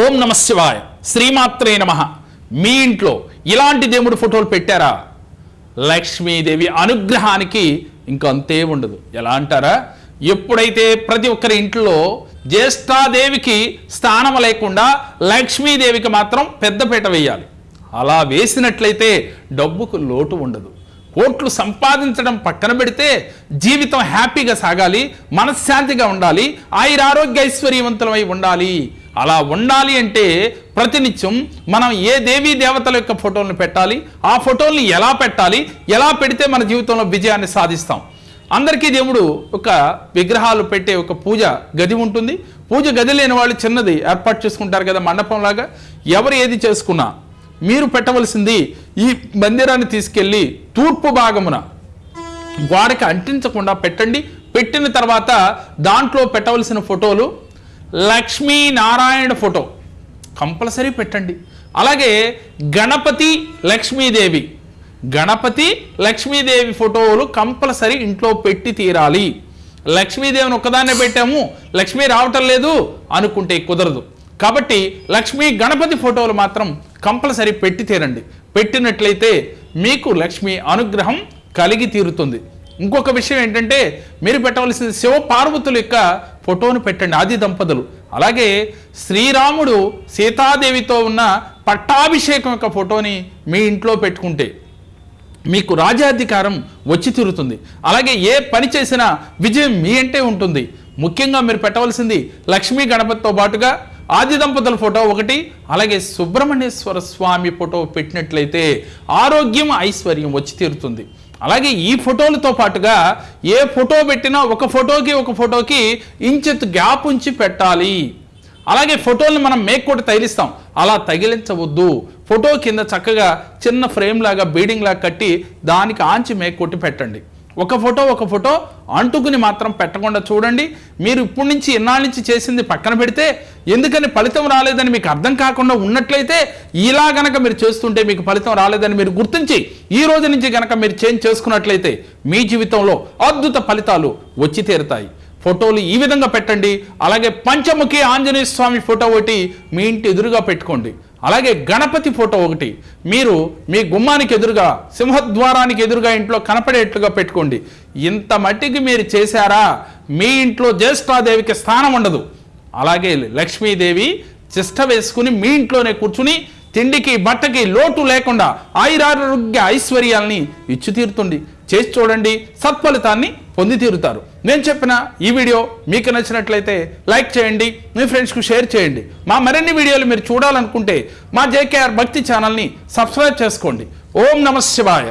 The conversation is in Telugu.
ఓం నమ శివాయ. శ్రీమాత్రే నమ. మీ ఇంట్లో ఇలాంటి దేవుడి ఫోటోలు పెట్టారా? లక్ష్మీదేవి అనుగ్రహానికి ఇంకా అంతే ఉండదు. ఎలా అంటారా? ఎప్పుడైతే ప్రతి ఒక్కరి ఇంట్లో జ్యేష్ఠాదేవికి స్థానం లేకుండా లక్ష్మీదేవికి మాత్రం పెద్దపీట వేయాలి. అలా వేసినట్లయితే డబ్బుకు లోటు ఉండదు. కోట్లు సంపాదించడం పక్కన పెడితే జీవితం హ్యాపీగా సాగాలి మనశ్శాంతిగా ఉండాలి ఆయురారోగ్య ఐశ్వర్యవంతులమై ఉండాలి. అలా ఉండాలి అంటే ప్రతినిత్యం మనం ఏ దేవీ దేవతల యొక్క ఫోటోలను పెట్టాలి? ఆ ఫోటోల్ని ఎలా పెట్టాలి? ఎలా పెడితే మన జీవితంలో విజయాన్ని సాధిస్తాం? అందరికీ దేవుడు ఒక విగ్రహాలు పెట్టే ఒక పూజ గది ఉంటుంది. పూజ గది లేని వాళ్ళు చిన్నది ఏర్పాటు చేసుకుంటారు కదా మండపంలాగా. ఎవరు ఏది చేసుకున్నా మీరు పెట్టవలసింది ఈ మందిరాన్ని తీసుకెళ్ళి తూర్పు భాగమున గోడకి అంటించకుండా పెట్టండి. పెట్టిన తర్వాత దాంట్లో పెట్టవలసిన ఫోటోలు లక్ష్మీ నారాయణ ఫోటో. కంపల్సరీ పెట్టండి. అలాగే గణపతి లక్ష్మీదేవి. గణపతి లక్ష్మీదేవి ఫోటోలు కంపల్సరీ ఇంట్లో పెట్టి తీరాలి. లక్ష్మీదేవిని ఒక్కదాన్నే పెట్టాము లక్ష్మీ రావటం లేదు అనుకుంటే కుదరదు. కాబట్టి లక్ష్మీ గణపతి ఫోటోలు మాత్రం కంపల్సరీ పెట్టి తీరండి. పెట్టినట్లయితే మీకు లక్ష్మీ అనుగ్రహం కలిగి తీరుతుంది. ఇంకొక విషయం ఏంటంటే మీరు పెట్టవలసిన శివ పార్వతుల యొక్క ఫోటోను పెట్టండి ఆది దంపతులు. అలాగే శ్రీరాముడు సీతాదేవితో ఉన్న పట్టాభిషేకం యొక్క ఫోటోని మీ ఇంట్లో పెట్టుకుంటే మీకు రాజ్యాధికారం వచ్చి తీరుతుంది. అలాగే ఏ పని చేసినా విజయం మీ అంటే ఉంటుంది. ముఖ్యంగా మీరు పెట్టవలసింది లక్ష్మీ గణపతితో పాటుగా ఆది దంపతుల ఫోటో ఒకటి అలాగే సుబ్రహ్మణ్యేశ్వర స్వామి ఫోటో పెట్టినట్లయితే ఆరోగ్యం ఐశ్వర్యం వచ్చి తీరుతుంది. అలాగే ఈ ఫోటోలతో పాటుగా ఏ ఫోటో పెట్టినా ఒక ఫోటోకి ఒక ఫోటోకి ఇంచెత్ గ్యాప్ ఉంచి పెట్టాలి. అలాగే ఫోటోల్ని మనం మేక్ కొట్టి తగిలిస్తాం. అలా తగిలించవద్దు. ఫోటో కింద చక్కగా చిన్న ఫ్రేమ్ లాగా బీడింగ్ లాగా కట్టి దానికి ఆంచి మేక్ కొట్టి పెట్టండి. ఒక ఫోటో ఒక ఫోటో అంటుకుని మాత్రం పెట్టకుండా చూడండి. మీరు ఇప్పటి నుంచి ఎన్నాళ్ళ నుంచి చేసింది పక్కన పెడితే ఎందుకని ఫలితం రాలేదని మీకు అర్థం కాకుండా ఉన్నట్లయితే ఇలా గనక మీరు చేస్తుంటే మీకు ఫలితం రాలేదని మీరు గుర్తించి ఈ రోజు నుంచి గనక మీరు చేంజ్ చేసుకున్నట్లయితే మీ జీవితంలో అద్భుత ఫలితాలు వచ్చి తీరుతాయి. ఫోటోలు ఈ విధంగా పెట్టండి. అలాగే పంచముఖి ఆంజనేయ స్వామి ఫోటో ఒకటి మీ ఇంటి ఎదురుగా పెట్టుకోండి. అలాగే గణపతి ఫోటో ఒకటి మీరు మీ గుమ్మానికి ఎదురుగా సింహద్వారానికి ఎదురుగా ఇంట్లో కనపడేట్లుగా పెట్టుకోండి. ఇంత మట్టికి మీరు చేశారా? మీ ఇంట్లో జ్యేష్ఠాదేవికి స్థానం ఉండదు. అలాగే లక్ష్మీదేవి చిష్ట వేసుకుని మీ ఇంట్లోనే కూర్చుని తిండికి బట్టకి లోటు లేకుండా ఆయురారోగ్య ఐశ్వర్యాల్ని ఇచ్చి తీరుతుంది చేసి చూడండి. సత్ఫలితాన్ని పొంది తీరుతారు నేను చెప్పిన ఈ వీడియో మీకు నచ్చినట్లయితే లైక్ చేయండి మీ ఫ్రెండ్స్కు షేర్ చేయండి. మా మరిన్ని వీడియోలు మీరు చూడాలనుకుంటే మా జేకేఆర్ భక్తి ఛానల్ని సబ్స్క్రైబ్ చేసుకోండి. ఓం నమ శివాయ.